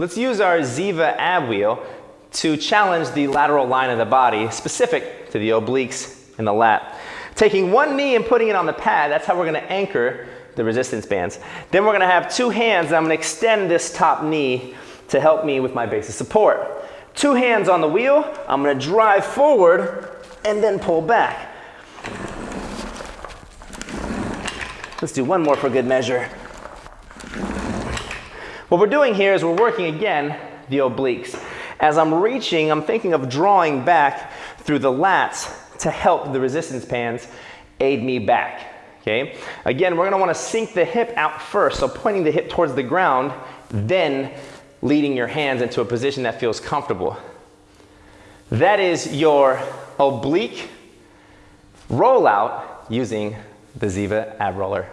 Let's use our Ziva ab wheel to challenge the lateral line of the body specific to the obliques and the lat. Taking one knee and putting it on the pad, that's how we're gonna anchor the resistance bands. Then we're gonna have two hands and I'm gonna extend this top knee to help me with my base of support. Two hands on the wheel, I'm gonna drive forward and then pull back. Let's do one more for good measure. What we're doing here is we're working again the obliques. As I'm reaching, I'm thinking of drawing back through the lats to help the resistance bands aid me back. Okay? Again, we're gonna wanna sink the hip out first, so pointing the hip towards the ground, then leading your hands into a position that feels comfortable. That is your oblique rollout using the Ziva ab roller.